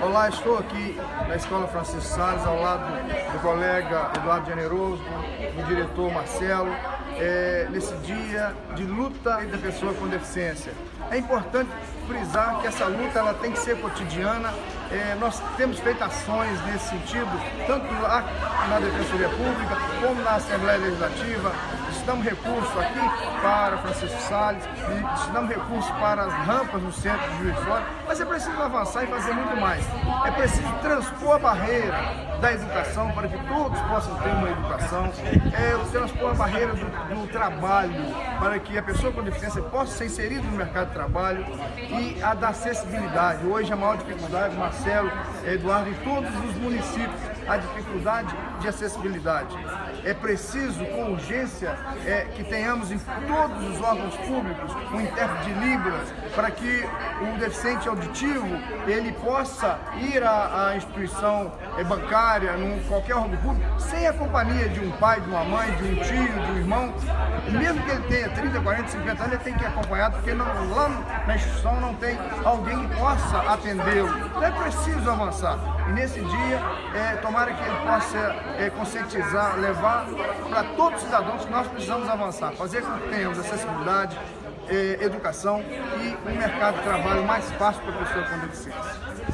Olá, estou aqui na Escola Francisco Salles, ao lado do colega Eduardo Generoso, do diretor Marcelo, é, nesse dia de luta da pessoa com deficiência. É importante frisar que essa luta ela tem que ser cotidiana. É, nós temos feito ações nesse sentido, tanto lá na Defensoria Pública, como na Assembleia Legislativa. Estamos recursos aqui para Francisco Salles, destinamos recursos para as rampas no centro de Juiz Fora, mas é preciso avançar e fazer muito mais. É preciso transpor a barreira da educação para que todos possam ter uma educação, é transpor a barreira do, do trabalho para que a pessoa com deficiência possa ser inserida no mercado de trabalho e a da acessibilidade. Hoje a maior dificuldade, Marcelo, Eduardo, em todos os municípios, a dificuldade de acessibilidade. É preciso, com urgência, é, que tenhamos em todos os órgãos públicos um intérprete de Libras para que o deficiente auditivo ele possa ir à, à instituição é, bancária, num qualquer órgão público, sem a companhia de um pai, de uma mãe, de um tio, de um irmão. Mesmo que ele tenha 30, 40, 50 anos, ele tem que ir acompanhado, porque não, lá na instituição não tem alguém que possa atendê-lo. Então é preciso avançar. E nesse dia, é, tomara que ele possa é, conscientizar, levar para todos os cidadãos que nós precisamos avançar, fazer com que tenhamos acessibilidade, é, educação e um mercado de trabalho mais fácil para a pessoa com deficiência.